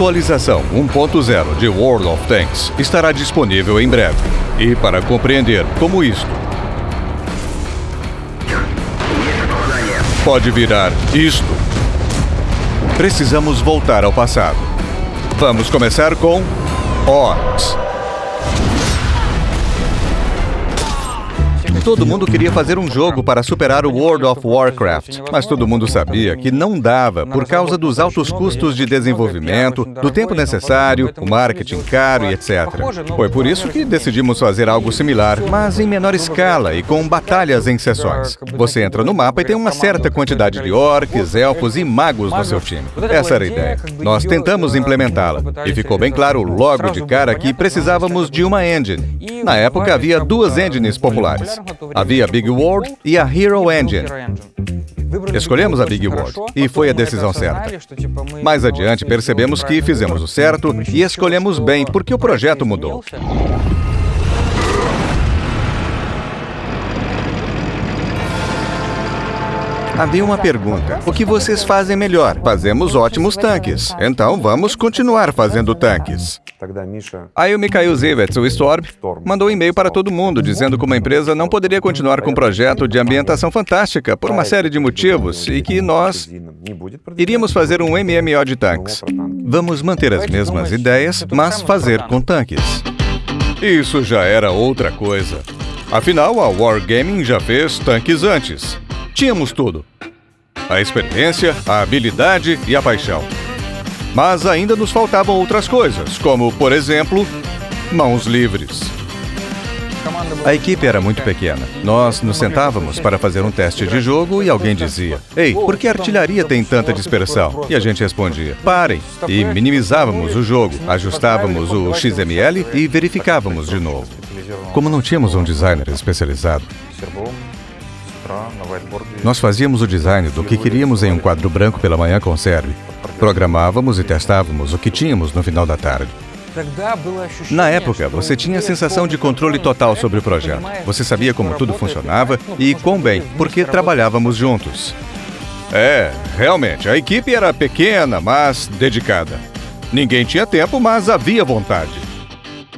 Atualização 1.0 de World of Tanks estará disponível em breve. E para compreender como isto pode virar isto, precisamos voltar ao passado. Vamos começar com Orcs. Todo mundo queria fazer um jogo para superar o World of Warcraft, mas todo mundo sabia que não dava por causa dos altos custos de desenvolvimento, do tempo necessário, o marketing caro e etc. Foi por isso que decidimos fazer algo similar, mas em menor escala e com batalhas em sessões. Você entra no mapa e tem uma certa quantidade de orcs, elfos e magos no seu time. Essa era a ideia. Nós tentamos implementá-la e ficou bem claro logo de cara que precisávamos de uma engine. Na época havia duas engines populares. Havia a Big World e a Hero Engine. Escolhemos a Big World e foi a decisão certa. Mais adiante, percebemos que fizemos o certo e escolhemos bem porque o projeto mudou. Havia uma pergunta. O que vocês fazem melhor? Fazemos ótimos tanques. Então vamos continuar fazendo tanques. Aí o Mikhail Zivets, o Storm, mandou um e-mail para todo mundo dizendo que uma empresa não poderia continuar com um projeto de ambientação fantástica por uma série de motivos e que nós iríamos fazer um MMO de tanques. Vamos manter as mesmas ideias, mas fazer com tanques. Isso já era outra coisa. Afinal, a Wargaming já fez tanques antes. Tínhamos tudo: a experiência, a habilidade e a paixão. Mas ainda nos faltavam outras coisas, como, por exemplo, mãos livres. A equipe era muito pequena. Nós nos sentávamos para fazer um teste de jogo e alguém dizia: Ei, por que a artilharia tem tanta dispersão? E a gente respondia: Parem! E minimizávamos o jogo, ajustávamos o XML e verificávamos de novo. Como não tínhamos um designer especializado, nós fazíamos o design do que queríamos em um quadro branco pela manhã com Serve. Programávamos e testávamos o que tínhamos no final da tarde. Na época, você tinha a sensação de controle total sobre o projeto. Você sabia como tudo funcionava e quão bem, porque trabalhávamos juntos. É, realmente, a equipe era pequena, mas dedicada. Ninguém tinha tempo, mas havia vontade.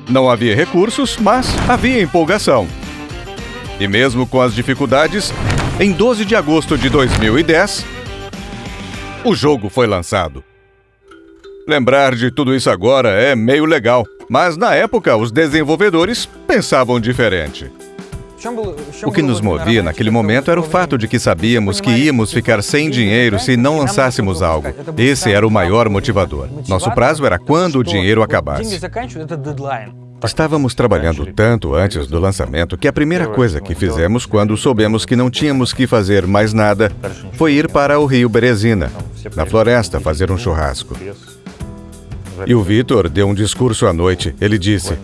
Não havia recursos, mas havia empolgação. E mesmo com as dificuldades, em 12 de agosto de 2010, o jogo foi lançado. Lembrar de tudo isso agora é meio legal, mas na época os desenvolvedores pensavam diferente. O que nos movia naquele momento era o fato de que sabíamos que íamos ficar sem dinheiro se não lançássemos algo. Esse era o maior motivador. Nosso prazo era quando o dinheiro acabasse. Estávamos trabalhando tanto antes do lançamento que a primeira coisa que fizemos quando soubemos que não tínhamos que fazer mais nada foi ir para o rio Berezina, na floresta, fazer um churrasco. E o Vitor deu um discurso à noite. Ele disse: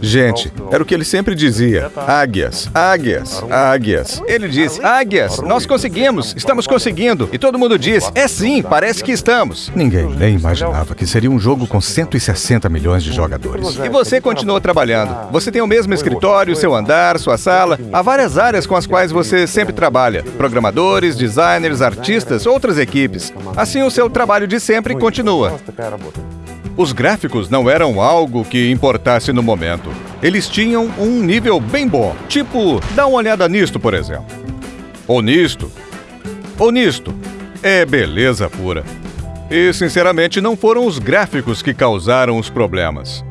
Gente, era o que ele sempre dizia: águias, águias, águias. Ele disse: águias, nós conseguimos, estamos conseguindo. E todo mundo disse: é sim, parece que estamos. Ninguém nem imaginava que seria um jogo com 160 milhões de jogadores. E você continuou trabalhando. Você tem o mesmo escritório, seu andar, sua sala. Há várias áreas com as quais você sempre trabalha: programadores, designers, artistas, outras equipes. Assim, o seu trabalho de sempre continua. Os gráficos não eram algo que importasse no momento. Eles tinham um nível bem bom. Tipo, dá uma olhada nisto, por exemplo. Ou nisto. Ou nisto. É beleza pura. E, sinceramente, não foram os gráficos que causaram os problemas.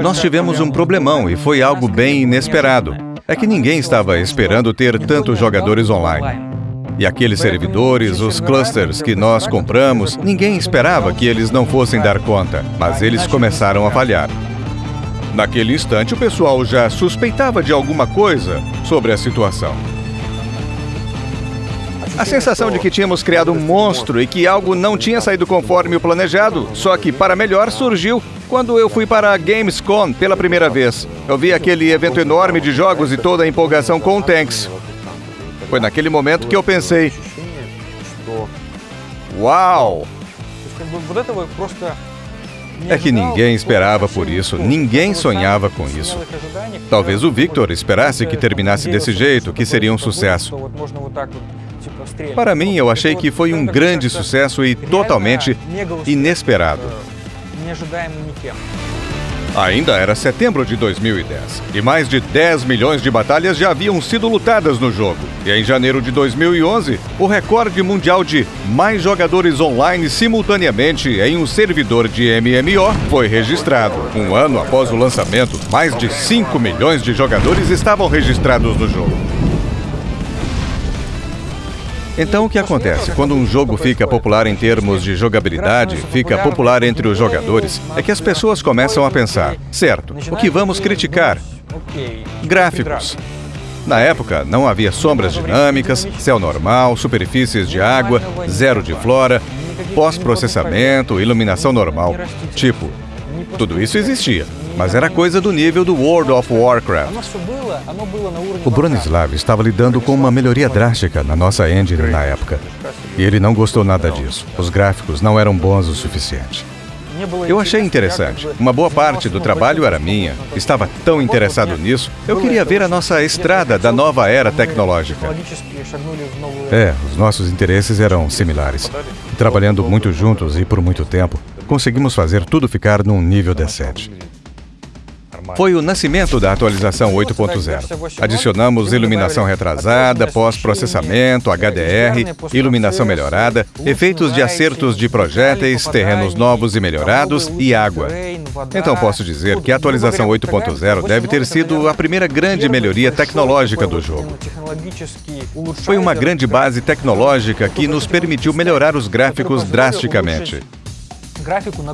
Nós tivemos um problemão e foi algo bem inesperado. É que ninguém estava esperando ter tantos jogadores online. E aqueles servidores, os clusters que nós compramos, ninguém esperava que eles não fossem dar conta, mas eles começaram a falhar. Naquele instante, o pessoal já suspeitava de alguma coisa sobre a situação. A sensação de que tínhamos criado um monstro e que algo não tinha saído conforme o planejado, só que para melhor surgiu quando eu fui para a Gamescom pela primeira vez. Eu vi aquele evento enorme de jogos e toda a empolgação com o Tanks. Foi naquele momento que eu pensei: Uau! É que ninguém esperava por isso, ninguém sonhava com isso. Talvez o Victor esperasse que terminasse desse jeito, que seria um sucesso. Para mim, eu achei que foi um grande sucesso e totalmente inesperado. Ainda era setembro de 2010 e mais de 10 milhões de batalhas já haviam sido lutadas no jogo. E em janeiro de 2011, o recorde mundial de mais jogadores online simultaneamente em um servidor de MMO foi registrado. Um ano após o lançamento, mais de 5 milhões de jogadores estavam registrados no jogo. Então, o que acontece? Quando um jogo fica popular em termos de jogabilidade, fica popular entre os jogadores, é que as pessoas começam a pensar: certo, o que vamos criticar? Gráficos. Na época, não havia sombras dinâmicas, céu normal, superfícies de água, zero de flora, pós-processamento, iluminação normal. Tipo, tudo isso existia, mas era coisa do nível do World of Warcraft. O Bronislav estava lidando com uma melhoria drástica na nossa engine na época. E ele não gostou nada disso. Os gráficos não eram bons o suficiente. Eu achei interessante. Uma boa parte do trabalho era minha. Estava tão interessado nisso. Eu queria ver a nossa estrada da nova era tecnológica. É, os nossos interesses eram similares. Trabalhando muito juntos e por muito tempo, conseguimos fazer tudo ficar num nível decente foi o nascimento da atualização 8.0. Adicionamos iluminação retrasada, pós-processamento, HDR, iluminação melhorada, efeitos de acertos de projéteis, terrenos novos e melhorados e água. Então posso dizer que a atualização 8.0 deve ter sido a primeira grande melhoria tecnológica do jogo. Foi uma grande base tecnológica que nos permitiu melhorar os gráficos drasticamente. Gráfico na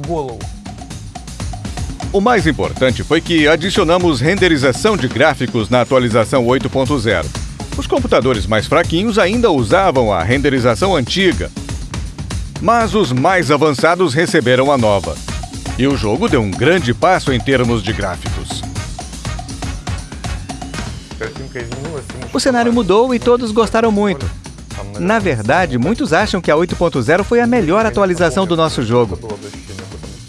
o mais importante foi que adicionamos renderização de gráficos na atualização 8.0. Os computadores mais fraquinhos ainda usavam a renderização antiga, mas os mais avançados receberam a nova. E o jogo deu um grande passo em termos de gráficos. O cenário mudou e todos gostaram muito. Na verdade, muitos acham que a 8.0 foi a melhor atualização do nosso jogo.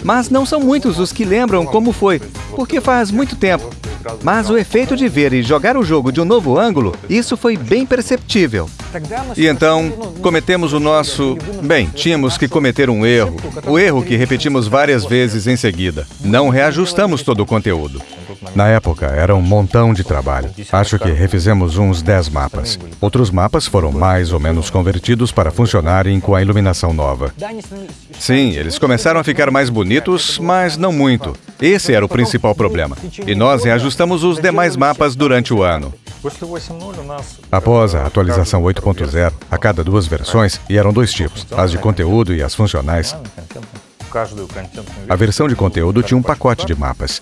Mas não são muitos os que lembram como foi, porque faz muito tempo. Mas o efeito de ver e jogar o jogo de um novo ângulo, isso foi bem perceptível. E então, cometemos o nosso... Bem, tínhamos que cometer um erro. O erro que repetimos várias vezes em seguida. Não reajustamos todo o conteúdo. Na época, era um montão de trabalho. Acho que refizemos uns 10 mapas. Outros mapas foram mais ou menos convertidos para funcionarem com a iluminação nova. Sim, eles começaram a ficar mais bonitos, mas não muito. Esse era o principal problema. E nós reajustamos os demais mapas durante o ano. Após a atualização 8.0, a cada duas versões, e eram dois tipos, as de conteúdo e as funcionais, a versão de conteúdo tinha um pacote de mapas.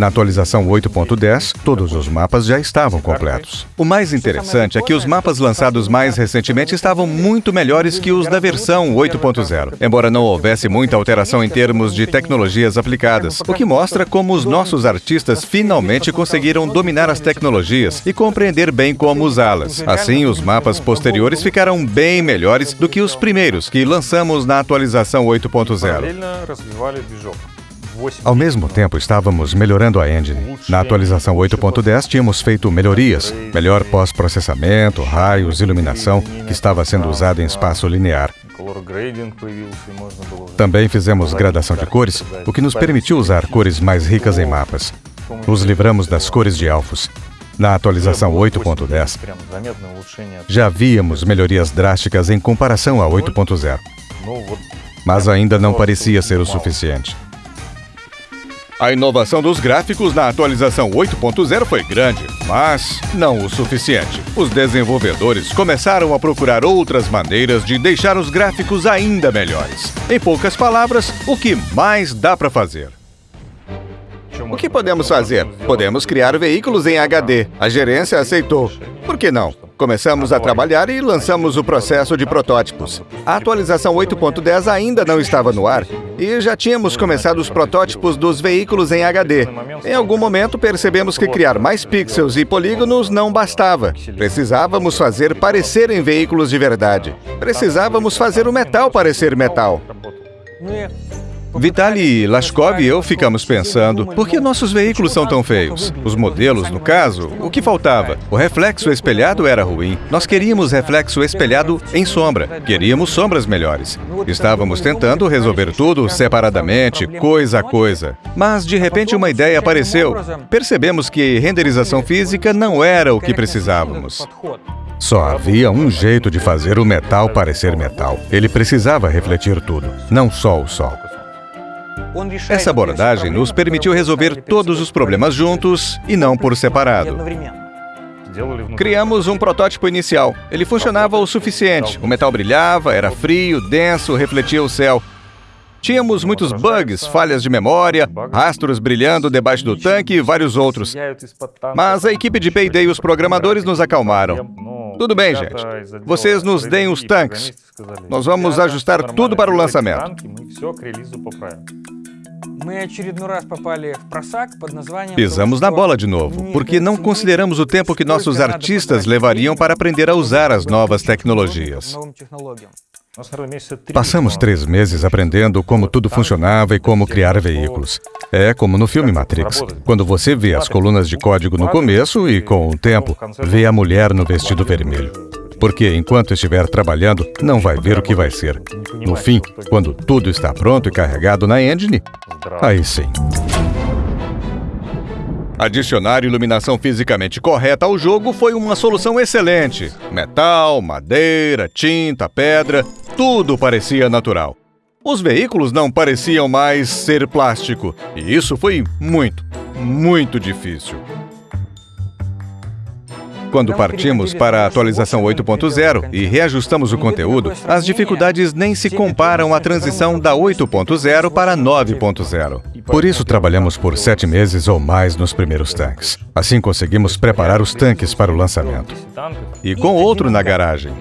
Na atualização 8.10, todos os mapas já estavam completos. O mais interessante é que os mapas lançados mais recentemente estavam muito melhores que os da versão 8.0, embora não houvesse muita alteração em termos de tecnologias aplicadas, o que mostra como os nossos artistas finalmente conseguiram dominar as tecnologias e compreender bem como usá-las. Assim, os mapas posteriores ficaram bem melhores do que os primeiros que lançamos na atualização 8.0. Ao mesmo tempo, estávamos melhorando a engine. Na atualização 8.10, tínhamos feito melhorias, melhor pós-processamento, raios, iluminação, que estava sendo usada em espaço linear. Também fizemos gradação de cores, o que nos permitiu usar cores mais ricas em mapas. Nos livramos das cores de elfos. Na atualização 8.10, já víamos melhorias drásticas em comparação a 8.0. Mas ainda não parecia ser o suficiente. A inovação dos gráficos na atualização 8.0 foi grande, mas não o suficiente. Os desenvolvedores começaram a procurar outras maneiras de deixar os gráficos ainda melhores. Em poucas palavras, o que mais dá para fazer? O que podemos fazer? Podemos criar veículos em HD. A gerência aceitou. Por que não? Começamos a trabalhar e lançamos o processo de protótipos. A atualização 8.10 ainda não estava no ar e já tínhamos começado os protótipos dos veículos em HD. Em algum momento percebemos que criar mais pixels e polígonos não bastava. Precisávamos fazer parecerem veículos de verdade. Precisávamos fazer o metal parecer metal. Vitaly Lashkov e eu ficamos pensando, por que nossos veículos são tão feios? Os modelos, no caso, o que faltava? O reflexo espelhado era ruim. Nós queríamos reflexo espelhado em sombra. Queríamos sombras melhores. Estávamos tentando resolver tudo separadamente, coisa a coisa. Mas, de repente, uma ideia apareceu. Percebemos que renderização física não era o que precisávamos. Só havia um jeito de fazer o metal parecer metal. Ele precisava refletir tudo, não só o sol. Essa abordagem nos permitiu resolver todos os problemas juntos e não por separado. Criamos um protótipo inicial. Ele funcionava o suficiente. O metal brilhava, era frio, denso, refletia o céu. Tínhamos muitos bugs, falhas de memória, rastros brilhando debaixo do tanque e vários outros. Mas a equipe de Payday e os programadores nos acalmaram. Tudo bem, gente. Vocês nos deem os tanques. Nós vamos ajustar tudo para o lançamento. Pisamos na bola de novo, porque não consideramos o tempo que nossos artistas levariam para aprender a usar as novas tecnologias. Passamos três meses aprendendo como tudo funcionava e como criar veículos. É como no filme Matrix. Quando você vê as colunas de código no começo e, com o tempo, vê a mulher no vestido vermelho. Porque enquanto estiver trabalhando, não vai ver o que vai ser. No fim, quando tudo está pronto e carregado na engine, aí sim. Adicionar iluminação fisicamente correta ao jogo foi uma solução excelente. Metal, madeira, tinta, pedra, tudo parecia natural. Os veículos não pareciam mais ser plástico, e isso foi muito, muito difícil. Quando partimos para a atualização 8.0 e reajustamos o conteúdo, as dificuldades nem se comparam à transição da 8.0 para 9.0. Por isso, trabalhamos por sete meses ou mais nos primeiros tanques. Assim, conseguimos preparar os tanques para o lançamento. E com outro na garagem.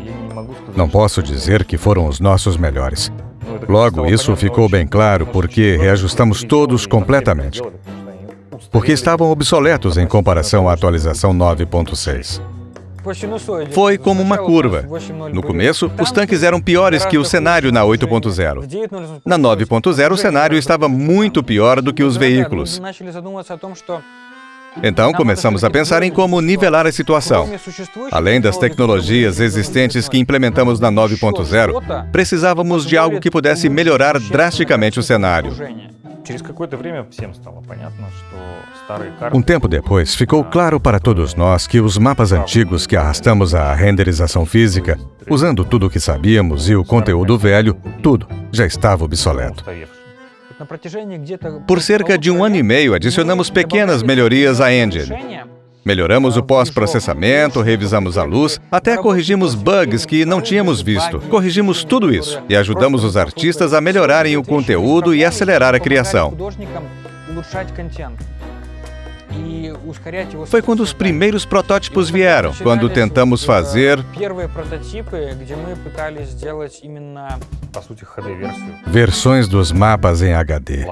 Não posso dizer que foram os nossos melhores. Logo, isso ficou bem claro porque reajustamos todos completamente porque estavam obsoletos em comparação à atualização 9.6. Foi como uma curva. No começo, os tanques eram piores que o cenário na 8.0. Na 9.0, o cenário estava muito pior do que os veículos. Então começamos a pensar em como nivelar a situação. Além das tecnologias existentes que implementamos na 9.0, precisávamos de algo que pudesse melhorar drasticamente o cenário. Um tempo depois, ficou claro para todos nós que os mapas antigos que arrastamos à renderização física, usando tudo o que sabíamos e o conteúdo velho, tudo já estava obsoleto. Por cerca de um ano e meio, adicionamos pequenas melhorias à engine. Melhoramos o pós-processamento, revisamos a luz, até corrigimos bugs que não tínhamos visto. Corrigimos tudo isso e ajudamos os artistas a melhorarem o conteúdo e acelerar a criação. Foi quando os primeiros protótipos vieram, quando tentamos fazer versões dos mapas em HD.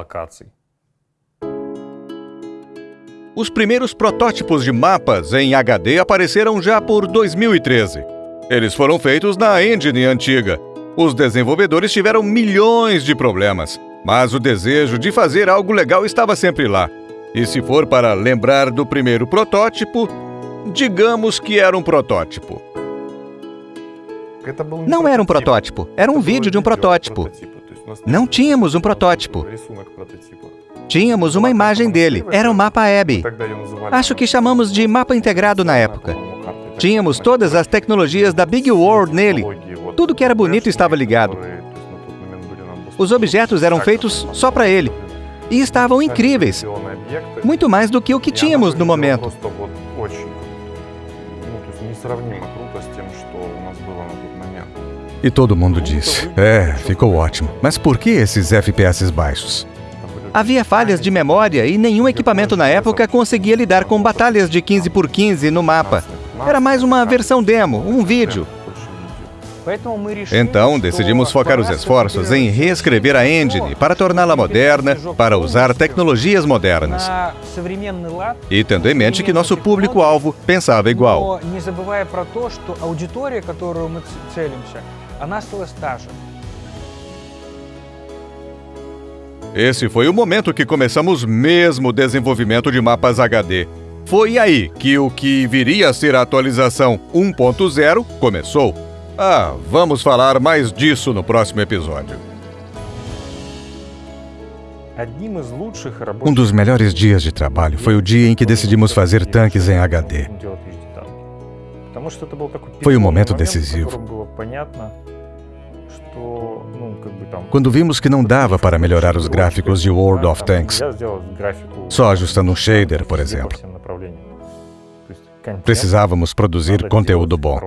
Os primeiros protótipos de mapas em HD apareceram já por 2013. Eles foram feitos na engine antiga. Os desenvolvedores tiveram milhões de problemas, mas o desejo de fazer algo legal estava sempre lá. E se for para lembrar do primeiro protótipo, digamos que era um protótipo. Não era um protótipo, era um vídeo de um protótipo. Não tínhamos um protótipo. Tínhamos uma imagem dele. Era o mapa Abby. Acho que chamamos de mapa integrado na época. Tínhamos todas as tecnologias da Big World nele. Tudo que era bonito estava ligado. Os objetos eram feitos só para ele. E estavam incríveis. Muito mais do que o que tínhamos no momento. E todo mundo disse: É, ficou ótimo. Mas por que esses FPS baixos? Havia falhas de memória e nenhum equipamento na época conseguia lidar com batalhas de 15 por 15 no mapa. Era mais uma versão demo, um vídeo. Então, decidimos focar os esforços em reescrever a engine para torná-la moderna, para usar tecnologias modernas. E tendo em mente que nosso público-alvo pensava igual. Esse foi o momento que começamos mesmo o desenvolvimento de mapas HD. Foi aí que o que viria a ser a atualização 1.0 começou. Ah, vamos falar mais disso no próximo episódio. Um dos melhores dias de trabalho foi o dia em que decidimos fazer tanques em HD. Foi um momento decisivo. Quando vimos que não dava para melhorar os gráficos de World of Tanks, só ajustando um shader, por exemplo. Precisávamos produzir conteúdo bom.